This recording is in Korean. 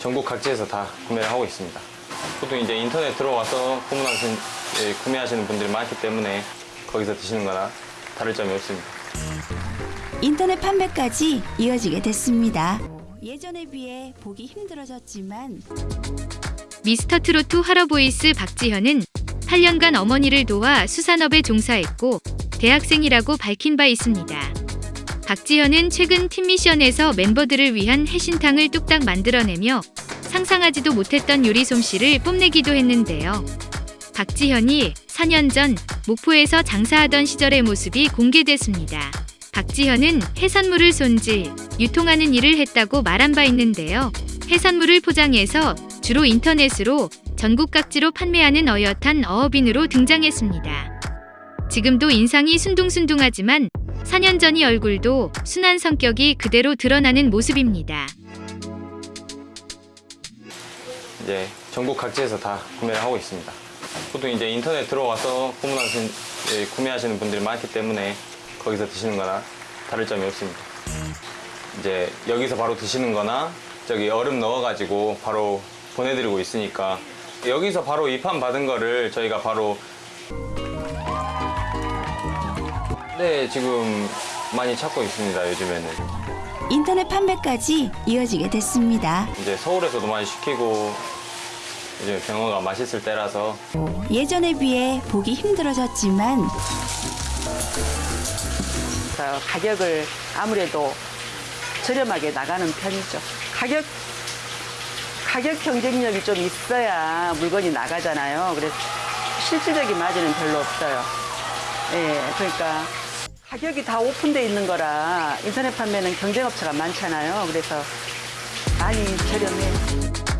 전국 각지에서 다 구매를 하고 있습니다. 보통 이제 인터넷 들어와서 구매하시는, 예, 구매하시는 분들이 많기 때문에 거기서 드시는 거나 다를 점이 없습니다. 인터넷 판매까지 이어지게 됐습니다. 예전에 비해 보기 힘들어졌지만 미스터트로트 화러보이스 박지현은 8년간 어머니를 도와 수산업에 종사했고 대학생이라고 밝힌 바 있습니다. 박지현은 최근 팀미션에서 멤버들을 위한 해신탕을 뚝딱 만들어내며 상상하지도 못했던 요리 솜씨를 뽐내기도 했는데요. 박지현이 4년 전 목포에서 장사하던 시절의 모습이 공개됐습니다. 박지현은 해산물을 손질, 유통하는 일을 했다고 말한 바 있는데요. 해산물을 포장해서 주로 인터넷으로 전국 각지로 판매하는 어엿한 어업인으로 등장했습니다. 지금도 인상이 순둥순둥하지만 4년 전이 얼굴도 순한 성격이 그대로 드러나는 모습입니다. 이제 전국 각지에서 다 구매를 하고 있습니다. 보통 이제 인터넷 들어와서 구매하시는, 예, 구매하시는 분들이 많기 때문에 거기서 드시는 거나 다를 점이 없습니다. 이제 여기서 바로 드시는 거나 저기 얼음 넣어가지고 바로 보내드리고 있으니까 여기서 바로 입판 받은 거를 저희가 바로 네 지금 많이 찾고 있습니다 요즘에는 인터넷 판매까지 이어지게 됐습니다. 이제 서울에서도 많이 시키고 요즘 병어가 맛있을 때라서 예전에 비해 보기 힘들어졌지만 그래서 가격을 아무래도 저렴하게 나가는 편이죠. 가격 가격 경쟁력이 좀 있어야 물건이 나가잖아요. 그래서 실질적인 마진은 별로 없어요. 예, 그러니까 가격이 다 오픈돼 있는 거라 인터넷 판매는 경쟁업체가 많잖아요. 그래서 많이 저렴해요.